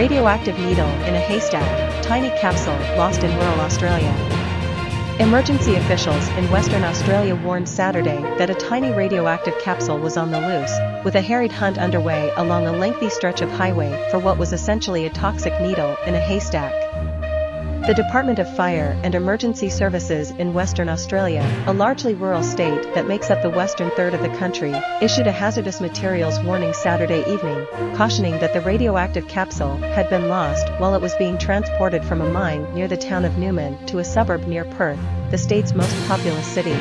radioactive needle in a haystack, tiny capsule lost in rural Australia. Emergency officials in Western Australia warned Saturday that a tiny radioactive capsule was on the loose, with a harried hunt underway along a lengthy stretch of highway for what was essentially a toxic needle in a haystack. The Department of Fire and Emergency Services in Western Australia, a largely rural state that makes up the western third of the country, issued a hazardous materials warning Saturday evening, cautioning that the radioactive capsule had been lost while it was being transported from a mine near the town of Newman to a suburb near Perth, the state's most populous city.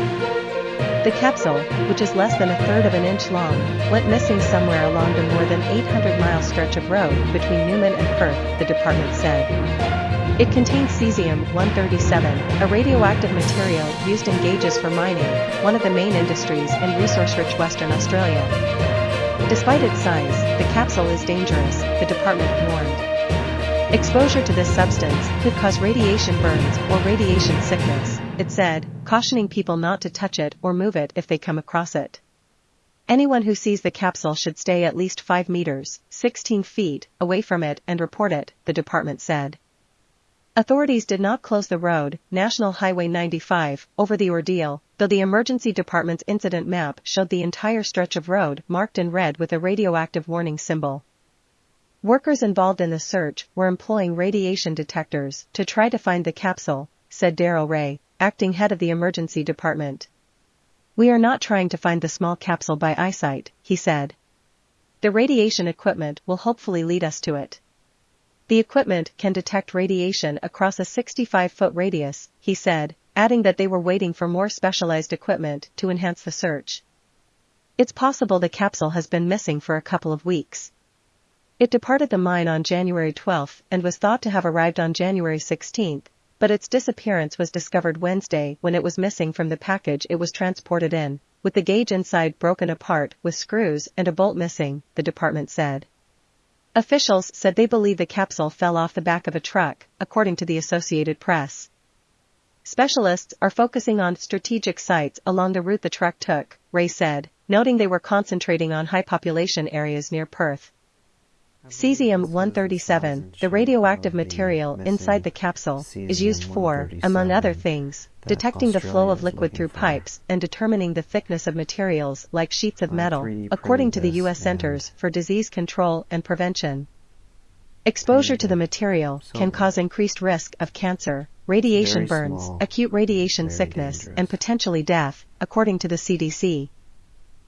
The capsule, which is less than a third of an inch long, went missing somewhere along the more than 800-mile stretch of road between Newman and Perth, the department said. It contains cesium-137, a radioactive material used in gauges for mining, one of the main industries in resource-rich Western Australia. Despite its size, the capsule is dangerous, the department warned. Exposure to this substance could cause radiation burns or radiation sickness, it said, cautioning people not to touch it or move it if they come across it. Anyone who sees the capsule should stay at least 5 meters, 16 feet, away from it and report it, the department said. Authorities did not close the road, National Highway 95, over the ordeal, though the emergency department's incident map showed the entire stretch of road marked in red with a radioactive warning symbol. Workers involved in the search were employing radiation detectors to try to find the capsule, said Daryl Ray, acting head of the emergency department. We are not trying to find the small capsule by eyesight, he said. The radiation equipment will hopefully lead us to it. The equipment can detect radiation across a 65-foot radius, he said, adding that they were waiting for more specialized equipment to enhance the search. It's possible the capsule has been missing for a couple of weeks. It departed the mine on January 12 and was thought to have arrived on January 16, but its disappearance was discovered Wednesday when it was missing from the package it was transported in, with the gauge inside broken apart with screws and a bolt missing, the department said. Officials said they believe the capsule fell off the back of a truck, according to the Associated Press. Specialists are focusing on strategic sites along the route the truck took, Ray said, noting they were concentrating on high population areas near Perth. Cesium-137, the radioactive material inside the capsule, is used for, among other things, detecting the flow of liquid through pipes and determining the thickness of materials like sheets of metal, according to the U.S. Centers for Disease Control and Prevention. Exposure to the material can cause increased risk of cancer, radiation burns, acute radiation sickness, and potentially death, according to the CDC.